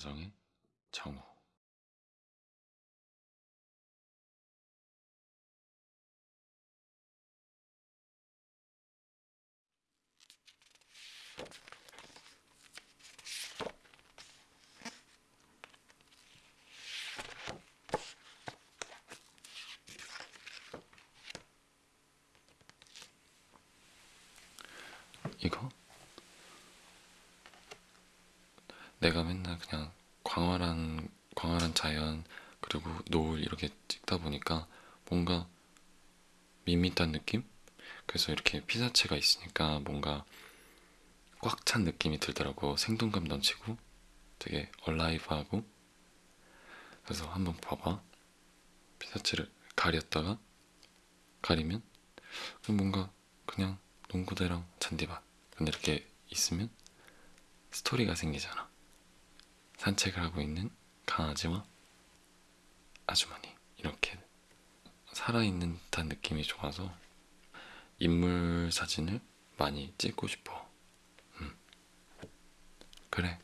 가정의 정우 이거 내가 맨날 그냥 광활한 광활한 자연 그리고 노을 이렇게 찍다 보니까 뭔가 밋밋한 느낌? 그래서 이렇게 피사체가 있으니까 뭔가 꽉 찬 느낌이 들더라고. 생동감 넘치고 되게 얼라이브하고. 그래서 한번 봐봐. 피사체를 가렸다가 가리면 뭔가 그냥 농구대랑 잔디밭 근데 이렇게 있으면 스토리가 생기잖아 산책을 하고 있는 강아지와 아주머니 이렇게 살아있는 듯한 느낌이 좋아서 인물 사진을 많이 찍고 싶어 음. 그래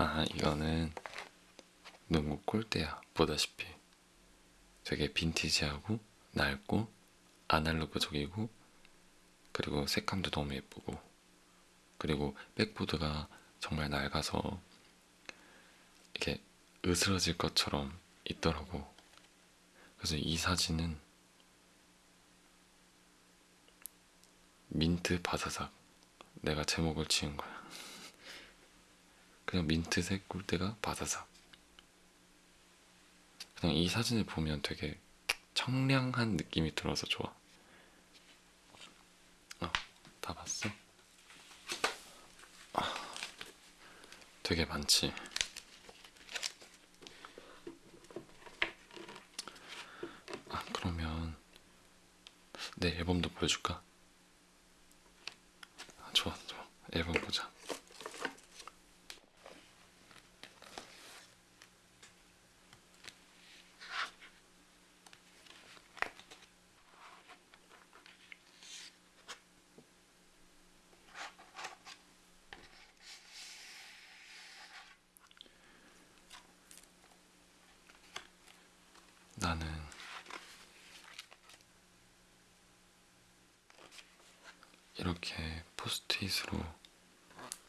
아, 이거는 농구 골대야, 보다시피. 되게 빈티지하고, 낡고, 아날로그적이고, 그리고 색감도 너무 예쁘고, 그리고 백보드가 정말 낡아서 이렇게 으스러질 것처럼 있더라고. 그래서 이 사진은 민트 바사삭 내가 제목을 지은 거야. 그냥 민트색 꿀대가 바사삭. 그냥 이 사진을 보면 되게 청량한 느낌이 들어서 좋아. 어, 다 봤어? 아, 되게 많지. 아, 그러면 내 앨범도 보여줄까? 아, 좋아, 좋아. 앨범 보자. 나는 이렇게 포스트잇으로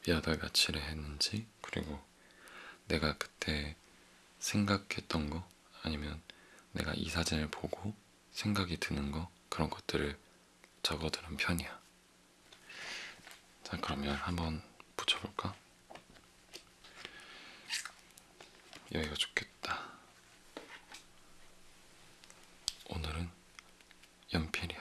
몇월 며칠에 했는지 그리고 내가 그때 생각했던 거 아니면 내가 이 사진을 보고 생각이 드는 거 그런 것들을 적어두는 편이야. 자 그러면 한번 붙여볼까? 여기가 좋겠다. 오늘은 연필이야.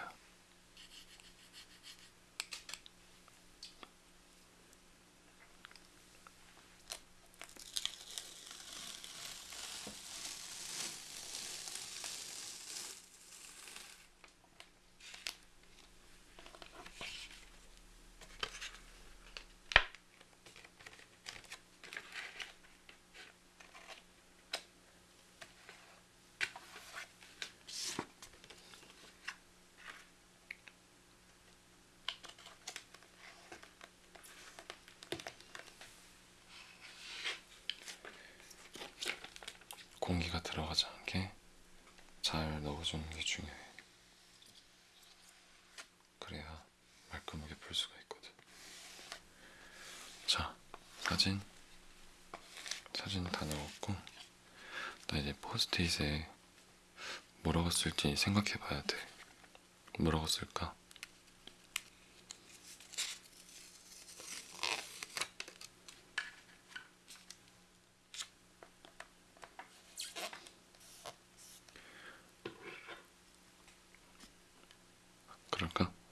공기가 들어가지 않게 잘 넣어주는 게 중요해. 그래야 말끔하게 풀 수가 있거든. 자, 사진. 사진 다 넣었고, 나 이제 포스트잇에 뭐라고 쓸지 생각해 봐야 돼. 뭐라고 쓸까?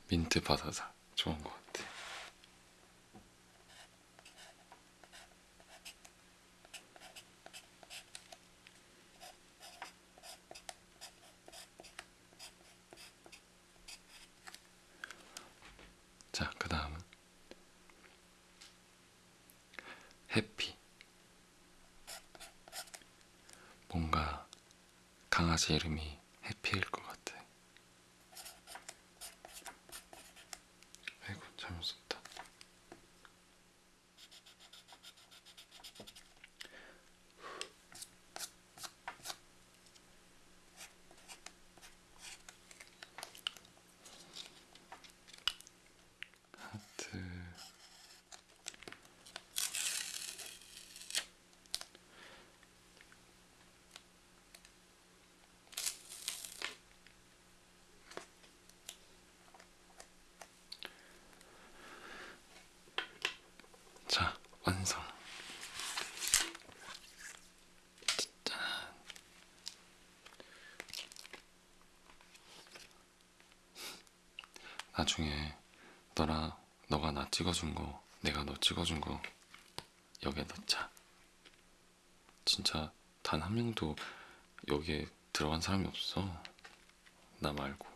민트 바사삭 좋은 것 같아. 자 그 다음은 해피. 뭔가 강아지 이름이 해피일 것 완성. 짠. 나중에 너랑 너가 나 찍어준 거, 내가 너 찍어준 거 여기에 넣자. 진짜 단 한 명도 여기에 들어간 사람이 없어. 나 말고.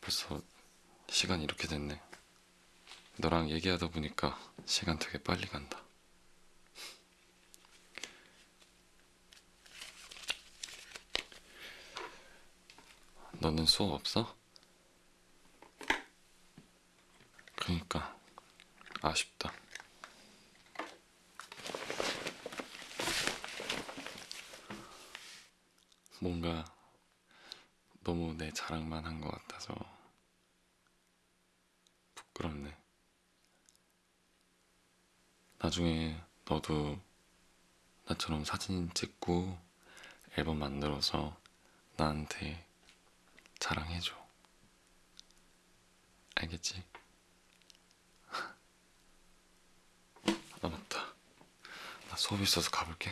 벌써 시간이 이렇게 됐네. 너랑 얘기하다 보니까 시간 되게 빨리 간다. 너는 수업 없어? 그니까 아쉽다. 뭔가 너무 내 자랑만 한 것 같아서 부끄럽네. 나중에 너도 나처럼 사진 찍고 앨범 만들어서 나한테 자랑해줘. 알겠지? 아, 맞다. 나 수업 있어서 가볼게.